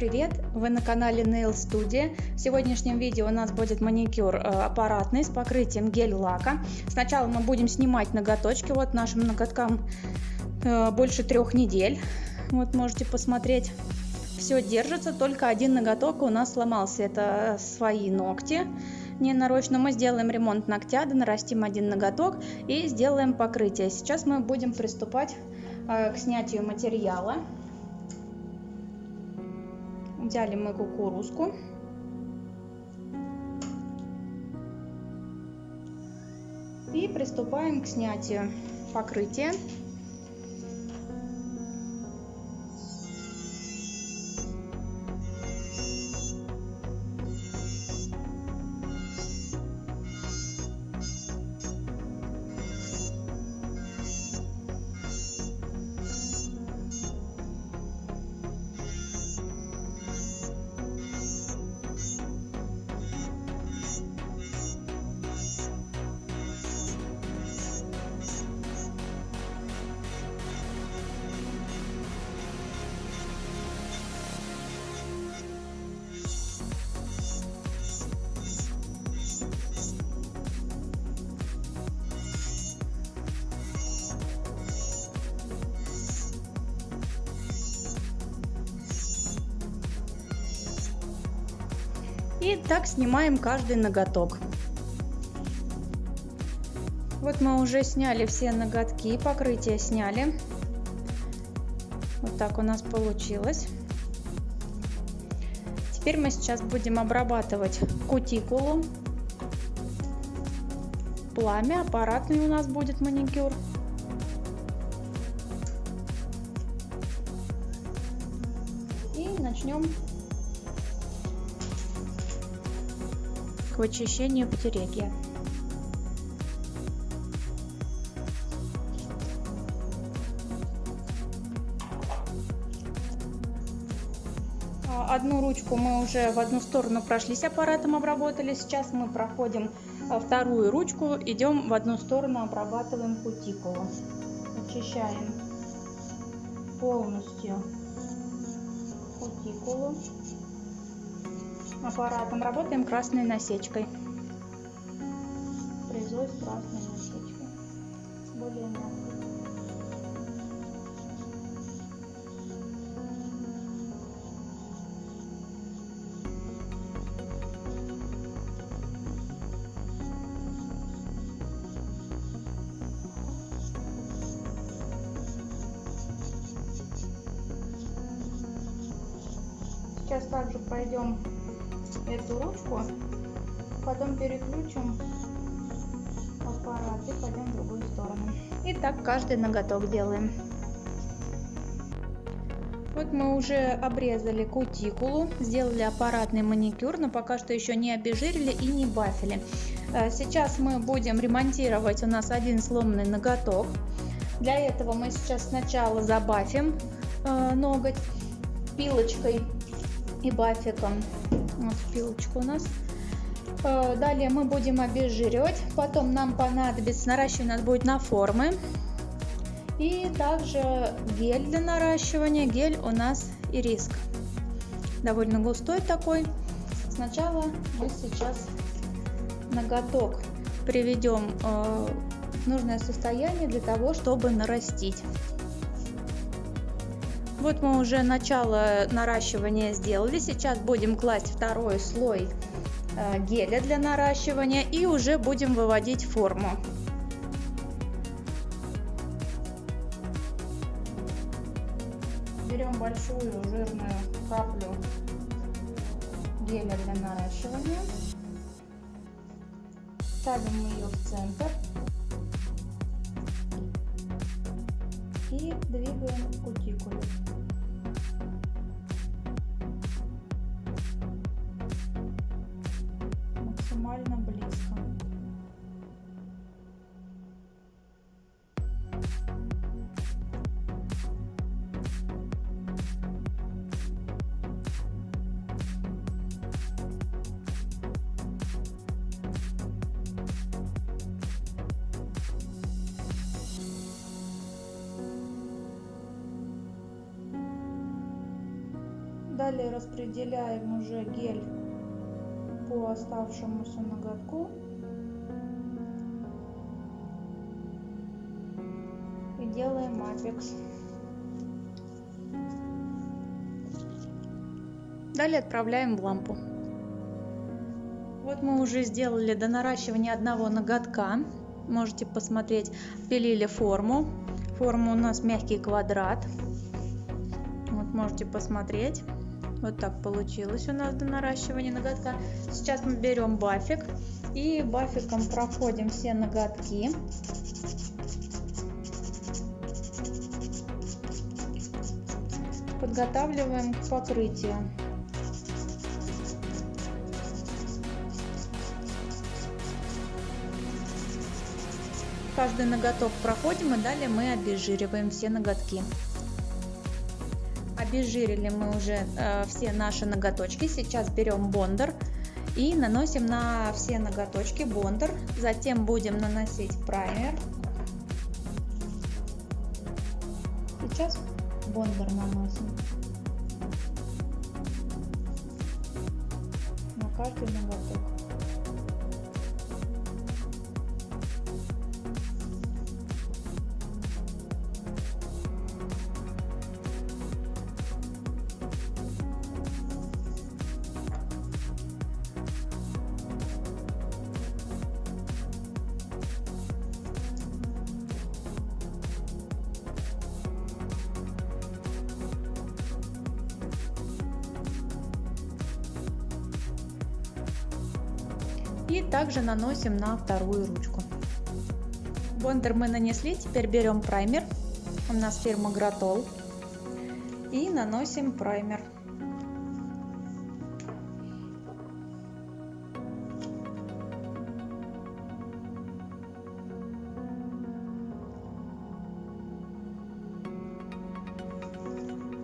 привет! Вы на канале Nail Studio. В сегодняшнем видео у нас будет маникюр э, аппаратный с покрытием гель-лака. Сначала мы будем снимать ноготочки. Вот нашим ноготкам э, больше трех недель. Вот можете посмотреть. Все держится, только один ноготок у нас сломался. Это свои ногти. Не нарочно мы сделаем ремонт ногтя, нарастим один ноготок и сделаем покрытие. Сейчас мы будем приступать э, к снятию материала. Взяли мы кукурузку. И приступаем к снятию покрытия. Так снимаем каждый ноготок. Вот мы уже сняли все ноготки, покрытие сняли. Вот так у нас получилось. Теперь мы сейчас будем обрабатывать кутикулу. Пламя, аппаратный у нас будет маникюр. И начнем к очищению потереги. А, одну ручку мы уже в одну сторону прошлись аппаратом, обработали. Сейчас мы проходим а, вторую ручку, идем в одну сторону, обрабатываем кутикулу. Очищаем полностью кутикулу аппаратом. Работаем красной насечкой. Фрезой с красной насечкой. Более. Сейчас также пройдем эту ручку, потом переключим аппарат и пойдем в другую сторону. И так каждый ноготок делаем. Вот мы уже обрезали кутикулу, сделали аппаратный маникюр, но пока что еще не обезжирили и не бафили. Э, сейчас мы будем ремонтировать у нас один сломанный ноготок. Для этого мы сейчас сначала забафим э, ноготь пилочкой и бафиком. Вот пилочка у нас. Э, далее мы будем обезжиривать. Потом нам понадобится, наращивание у нас будет на формы. И также гель для наращивания. Гель у нас ириск. Довольно густой такой. Сначала мы сейчас ноготок приведем э, в нужное состояние для того, чтобы нарастить. Вот мы уже начало наращивания сделали. Сейчас будем класть второй слой э, геля для наращивания и уже будем выводить форму. Берем большую жирную каплю геля для наращивания. Ставим ее в центр. И двигаем кутикулю. Далее распределяем уже гель по оставшемуся ноготку. И делаем апекс. Далее отправляем в лампу. Вот мы уже сделали до наращивания одного ноготка. Можете посмотреть, пилили форму. Форма у нас мягкий квадрат. Вот можете посмотреть. Вот так получилось у нас до наращивания ноготка. Сейчас мы берем бафик и бафиком проходим все ноготки. Подготавливаем к покрытию. Каждый ноготок проходим и далее мы обезжириваем все ноготки. Обезжирили мы уже э, все наши ноготочки. Сейчас берем бондер и наносим на все ноготочки бондер. Затем будем наносить праймер. Сейчас бондер наносим на каждый ноготок. И также наносим на вторую ручку. Бондер мы нанесли, теперь берем праймер. У нас фирма Гратол. И наносим праймер.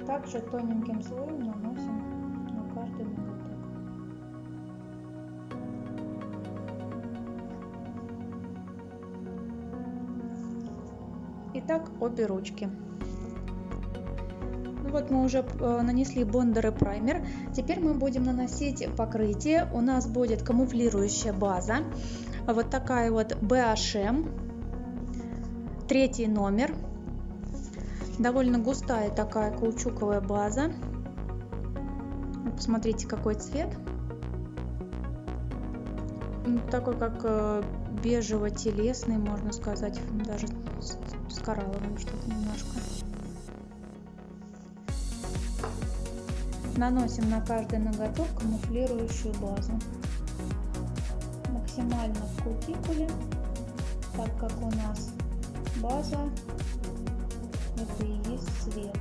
Также тоненьким слоем наносим на каждый ноготок. Итак, обе ручки. Ну вот мы уже э, нанесли бондер и праймер. Теперь мы будем наносить покрытие. У нас будет камуфлирующая база. Вот такая вот BHM. Третий номер. Довольно густая такая каучуковая база. Посмотрите, какой цвет. Такой как э, бежево-телесный, можно сказать, даже с, с коралловым что-то немножко. Наносим на каждый ноготок камуфлирующую базу. Максимально в кутикуле, так как у нас база это и есть цвет.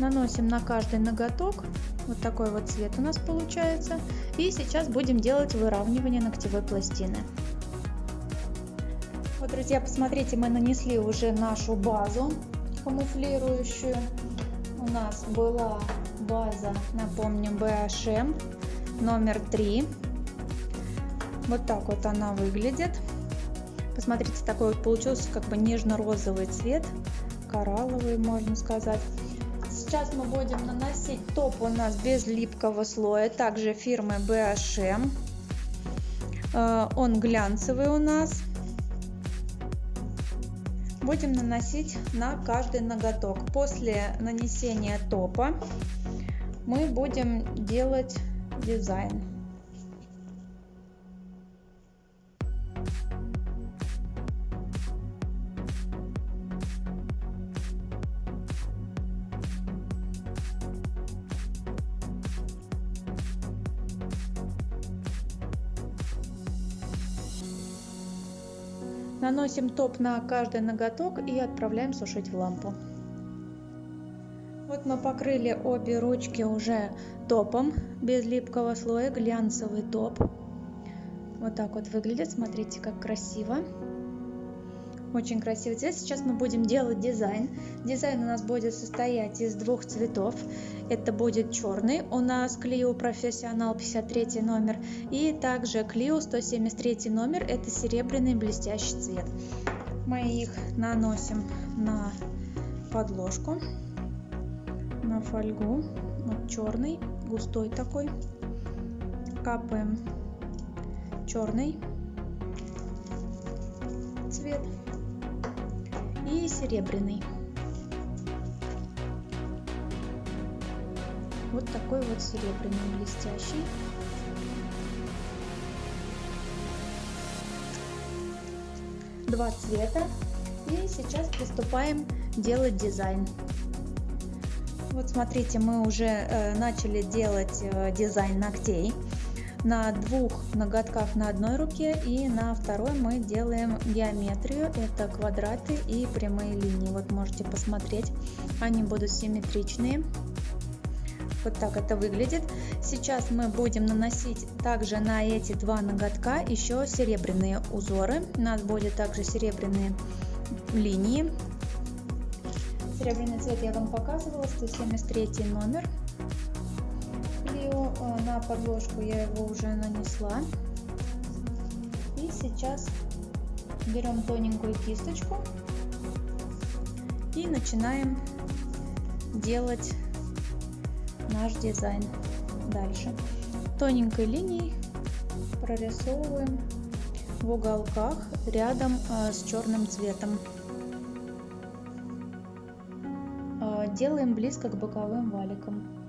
Наносим на каждый ноготок. Вот такой вот цвет у нас получается. И сейчас будем делать выравнивание ногтевой пластины. Вот, друзья, посмотрите, мы нанесли уже нашу базу камуфлирующую. У нас была база, напомню, BHM номер 3. Вот так вот она выглядит. Посмотрите, такой вот получился как бы нежно-розовый цвет, коралловый, можно сказать. Сейчас мы будем наносить топ у нас без липкого слоя, также фирмы BHM. Э, он глянцевый у нас. Будем наносить на каждый ноготок. После нанесения топа мы будем делать дизайн. Наносим топ на каждый ноготок и отправляем сушить в лампу. Вот мы покрыли обе ручки уже топом без липкого слоя, глянцевый топ. Вот так вот выглядит, смотрите, как красиво. Очень красивый цвет. Сейчас мы будем делать дизайн. Дизайн у нас будет состоять из двух цветов. Это будет черный у нас Clio Professional 53 номер. И также Clio 173 номер. Это серебряный блестящий цвет. Мы их наносим на подложку, на фольгу. Вот черный, густой такой. Капаем черный цвет и серебряный. Вот такой вот серебряный блестящий. Два цвета. И сейчас приступаем делать дизайн. Вот смотрите, мы уже э, начали делать э, дизайн ногтей на двух ноготках на одной руке и на второй мы делаем геометрию. Это квадраты и прямые линии. Вот можете посмотреть. Они будут симметричные. Вот так это выглядит. Сейчас мы будем наносить также на эти два ноготка еще серебряные узоры. У нас будет также серебряные линии. Серебряный цвет я вам показывала. 173 номер подложку я его уже нанесла. И сейчас берем тоненькую кисточку и начинаем делать наш дизайн. Дальше. Тоненькой линией прорисовываем в уголках рядом э, с черным цветом. Э, делаем близко к боковым валикам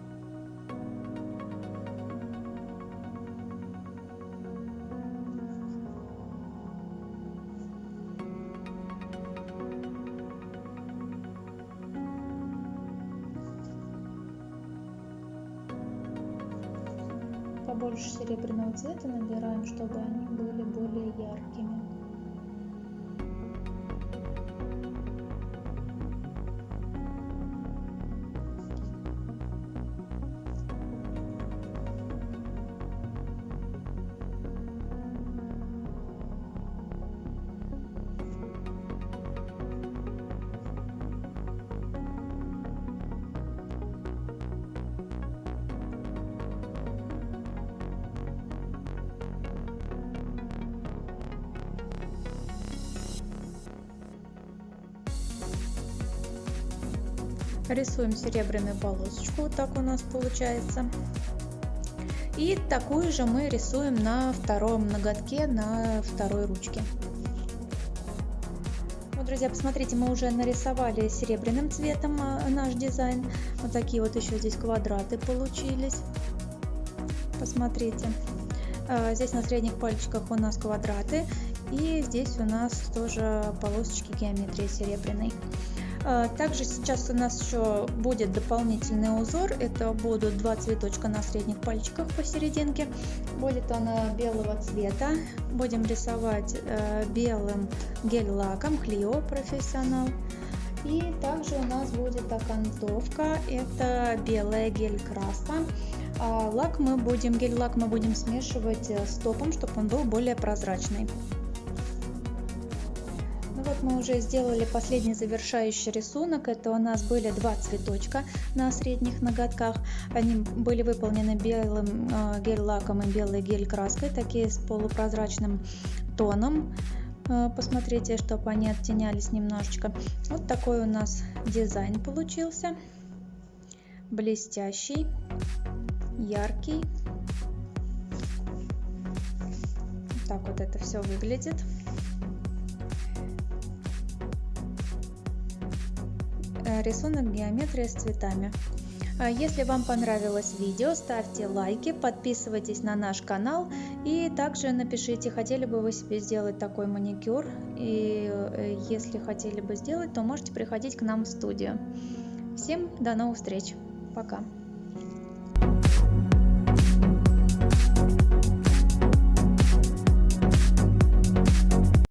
побольше серебряного цвета набираем, чтобы они были более яркими. Рисуем серебряную полосочку вот так у нас получается. И такую же мы рисуем на втором ноготке на второй ручке. Вот, друзья посмотрите мы уже нарисовали серебряным цветом а, наш дизайн. Вот такие вот еще здесь квадраты получились. Посмотрите. А, здесь на средних пальчиках у нас квадраты. И здесь у нас тоже полосочки геометрии серебряной также сейчас у нас еще будет дополнительный узор. Это будут два цветочка на средних пальчиках посерединке. Будет она белого цвета. Будем рисовать э, белым гель-лаком Clio Professional. И также у нас будет окантовка. Это белая гель-краска. А лак мы будем, гель-лак мы будем смешивать э, с топом, чтобы он был более прозрачный мы уже сделали последний завершающий рисунок. Это у нас были два цветочка на средних ноготках. Они были выполнены белым э, гель-лаком и белой гель-краской, такие с полупрозрачным тоном. Э, посмотрите, чтобы они оттенялись немножечко. Вот такой у нас дизайн получился. Блестящий, яркий. Так вот это все выглядит. Рисунок геометрия с цветами. А если вам понравилось видео, ставьте лайки, подписывайтесь на наш канал и также напишите, хотели бы вы себе сделать такой маникюр. И э, если хотели бы сделать, то можете приходить к нам в студию. Всем до новых встреч. Пока.